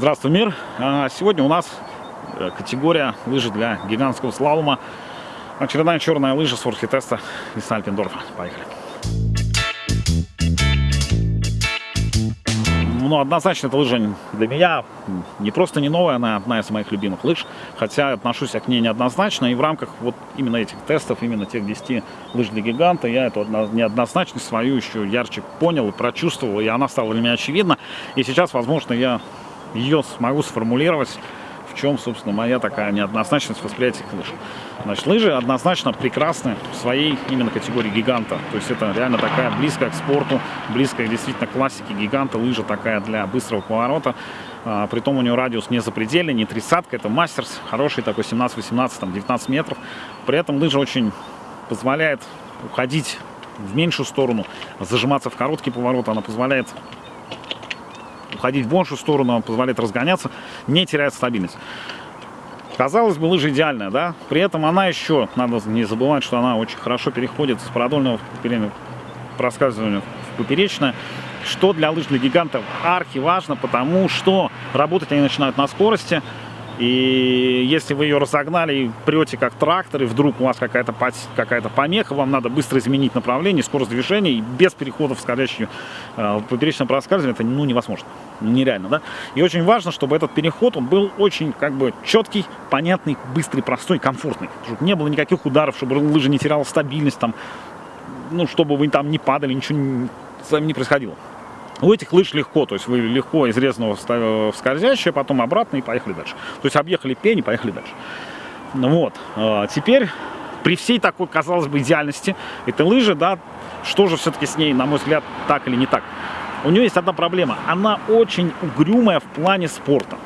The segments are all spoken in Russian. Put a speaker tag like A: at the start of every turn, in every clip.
A: Здравствуй, мир! А, Сегодня у нас э, категория лыжи для гигантского слалома. Очередная черная лыжа с теста из Альпендорфа. Поехали! Ну, однозначно, эта лыжа для меня не просто не новая, она одна из моих любимых лыж, хотя отношусь я к ней неоднозначно, и в рамках вот именно этих тестов, именно тех 10 лыж для гиганта, я эту неоднозначность свою еще ярче понял и прочувствовал, и она стала для меня очевидна, и сейчас, возможно, я ее смогу сформулировать, в чем, собственно, моя такая неоднозначность восприятия лыж. Значит, лыжи однозначно прекрасны в своей именно категории гиганта. То есть это реально такая близкая к спорту, близкая действительно к классике гиганта. Лыжа такая для быстрого поворота. А, притом у нее радиус не запредельный, не тридцатка, это мастерс. Хороший такой 17-18, там 19 метров. При этом лыжа очень позволяет уходить в меньшую сторону, зажиматься в короткий поворот. Она позволяет уходить в большую сторону, он позволяет разгоняться, не теряет стабильность. Казалось бы, лыжа идеальная, да? При этом она еще, надо не забывать, что она очень хорошо переходит с продольного проскальзывания в поперечное, что для лыж для гигантов арки важно, потому что работать они начинают на скорости, и если вы ее разогнали и прете как трактор, и вдруг у вас какая-то какая помеха, вам надо быстро изменить направление, скорость движения, и без перехода в скользящую э, поперечное проскальзывание, это ну, невозможно, нереально, да? И очень важно, чтобы этот переход, он был очень как бы четкий, понятный, быстрый, простой, комфортный. Чтобы не было никаких ударов, чтобы лыжа не теряла стабильность, там, ну, чтобы вы там не падали, ничего с вами не происходило. У этих лыж легко, то есть вы легко из резаного в скользящее, потом обратно и поехали дальше. То есть объехали пень и поехали дальше. Ну вот, а, теперь при всей такой, казалось бы, идеальности этой лыжи, да, что же все-таки с ней, на мой взгляд, так или не так? У нее есть одна проблема. Она очень угрюмая в плане спорта.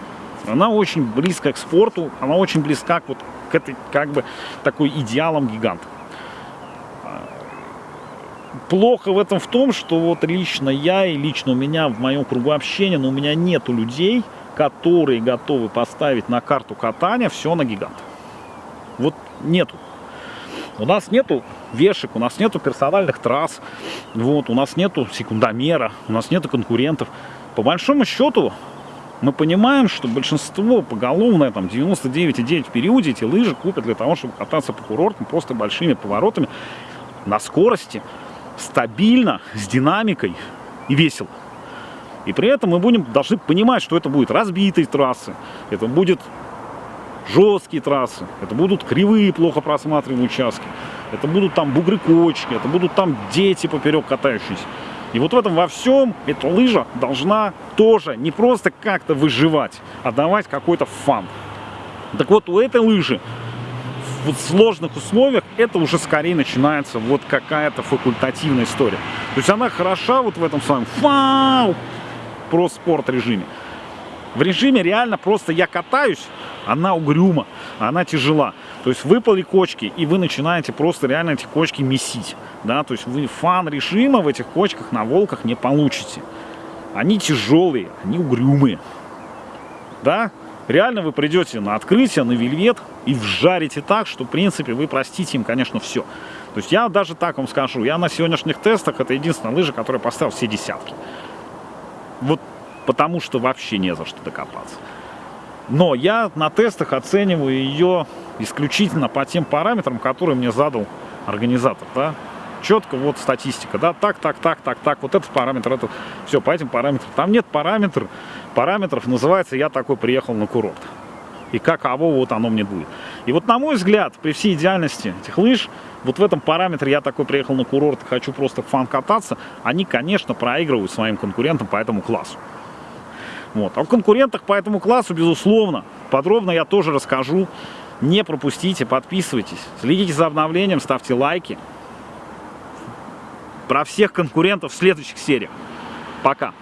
A: Она очень близкая к спорту, она очень близка к вот к этой, как бы, такой идеалам гиганта плохо в этом в том, что вот лично я и лично у меня в моем кругу общения, но у меня нету людей, которые готовы поставить на карту катания все на гигант. Вот нету. У нас нету вешек, у нас нету персональных трасс, вот, у нас нету секундомера, у нас нету конкурентов. По большому счету, мы понимаем, что большинство поголовное, там 99,9 в периоде эти лыжи купят для того, чтобы кататься по курортам просто большими поворотами на скорости стабильно, с динамикой и весело. И при этом мы будем, должны понимать, что это будет разбитые трассы, это будет жесткие трассы, это будут кривые, плохо просматриваемые участки, это будут там бугры-кочки, это будут там дети поперек катающиеся. И вот в этом во всем эта лыжа должна тоже не просто как-то выживать, а давать какой-то фан. Так вот, у этой лыжи в сложных условиях это уже скорее начинается вот какая-то факультативная история. То есть она хороша вот в этом своем фау, про спорт режиме. В режиме реально просто я катаюсь, она угрюма, она тяжела. То есть выпали кочки, и вы начинаете просто реально эти кочки месить. Да? То есть вы фан режима в этих кочках на волках не получите. Они тяжелые, они угрюмые. Да? Реально вы придете на открытие, на вельвет и вжарите так, что, в принципе, вы простите им, конечно, все. То есть я даже так вам скажу, я на сегодняшних тестах, это единственная лыжа, которая поставил все десятки. Вот потому что вообще не за что докопаться. Но я на тестах оцениваю ее исключительно по тем параметрам, которые мне задал организатор. Да? Четко вот статистика, да, так, так, так, так, так, вот этот параметр, этот, все, по этим параметрам. Там нет параметров, параметров, называется «я такой приехал на курорт». И каково вот оно мне будет. И вот на мой взгляд, при всей идеальности этих лыж, вот в этом параметре «я такой приехал на курорт, хочу просто фан кататься», они, конечно, проигрывают своим конкурентам по этому классу. Вот. А в конкурентах по этому классу, безусловно, подробно я тоже расскажу. Не пропустите, подписывайтесь, следите за обновлением, ставьте лайки про всех конкурентов в следующих сериях. Пока!